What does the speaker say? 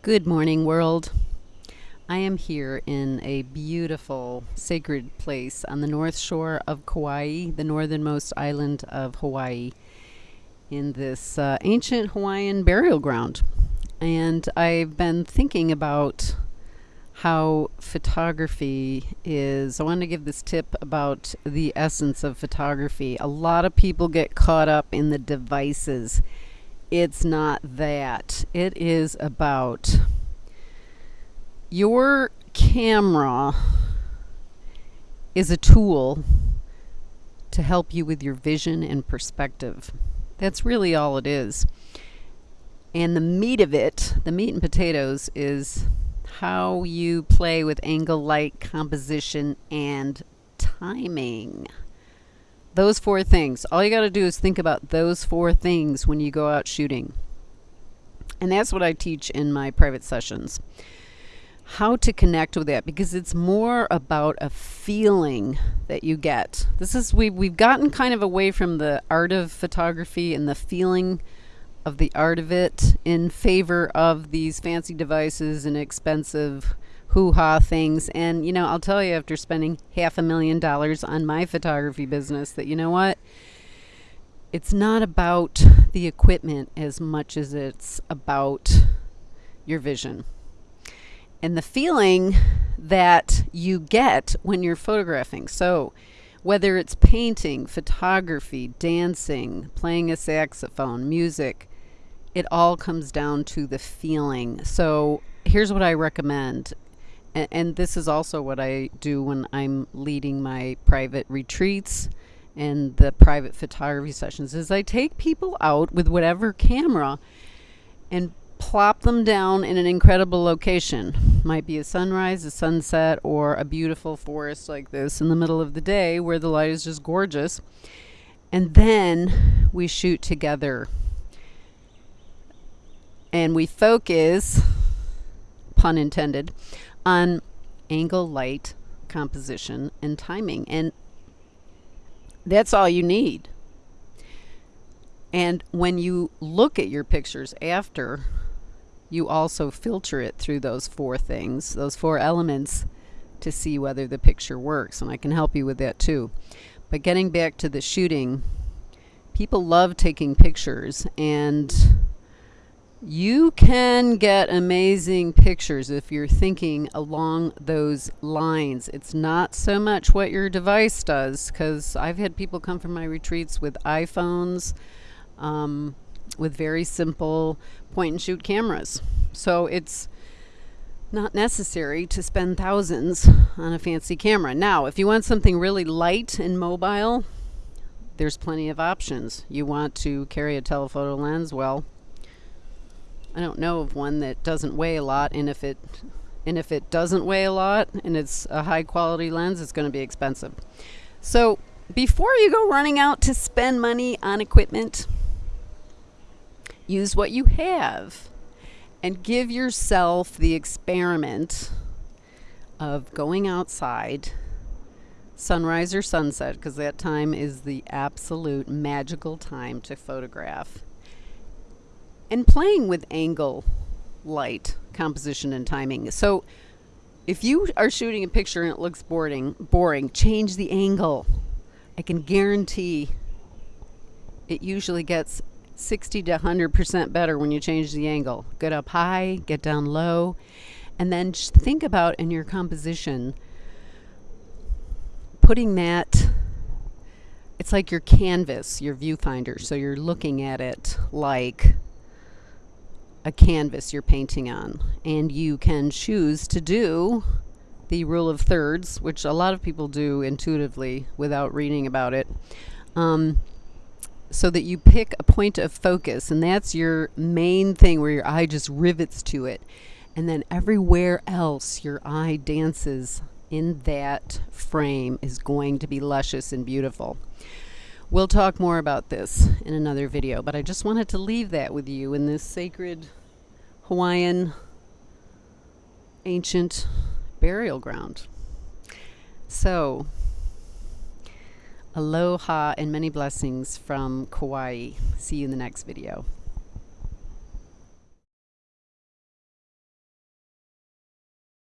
Good morning, world. I am here in a beautiful sacred place on the north shore of Kauai, the northernmost island of Hawaii, in this uh, ancient Hawaiian burial ground. And I've been thinking about how photography is. I want to give this tip about the essence of photography. A lot of people get caught up in the devices. It's not that. It is about your camera is a tool to help you with your vision and perspective. That's really all it is. And the meat of it, the meat and potatoes, is how you play with angle, light, composition, and timing. Those four things. All you got to do is think about those four things when you go out shooting. And that's what I teach in my private sessions. How to connect with that because it's more about a feeling that you get. This is we we've gotten kind of away from the art of photography and the feeling of the art of it in favor of these fancy devices and expensive hoo-ha things and you know i'll tell you after spending half a million dollars on my photography business that you know what it's not about the equipment as much as it's about your vision and the feeling that you get when you're photographing so whether it's painting photography dancing playing a saxophone music it all comes down to the feeling. So here's what I recommend. And, and this is also what I do when I'm leading my private retreats and the private photography sessions is I take people out with whatever camera and plop them down in an incredible location. Might be a sunrise, a sunset, or a beautiful forest like this in the middle of the day where the light is just gorgeous. And then we shoot together and we focus, pun intended, on angle, light, composition, and timing. And that's all you need. And when you look at your pictures after, you also filter it through those four things, those four elements, to see whether the picture works. And I can help you with that too. But getting back to the shooting, people love taking pictures and you can get amazing pictures if you're thinking along those lines. It's not so much what your device does, because I've had people come from my retreats with iPhones, um, with very simple point and shoot cameras. So it's not necessary to spend thousands on a fancy camera. Now, if you want something really light and mobile, there's plenty of options. You want to carry a telephoto lens, well, I don't know of one that doesn't weigh a lot, and if it and if it doesn't weigh a lot and it's a high quality lens, it's going to be expensive. So before you go running out to spend money on equipment, use what you have and give yourself the experiment of going outside sunrise or sunset because that time is the absolute magical time to photograph and playing with angle, light, composition, and timing. So if you are shooting a picture and it looks boring, boring, change the angle. I can guarantee it usually gets 60 to 100% better when you change the angle. Get up high, get down low, and then think about in your composition putting that it's like your canvas, your viewfinder. So you're looking at it like a canvas you're painting on. And you can choose to do the rule of thirds, which a lot of people do intuitively without reading about it. Um, so that you pick a point of focus, and that's your main thing where your eye just rivets to it. And then everywhere else your eye dances in that frame is going to be luscious and beautiful. We'll talk more about this in another video, but I just wanted to leave that with you in this sacred Hawaiian ancient burial ground. So, aloha and many blessings from Kauai. See you in the next video.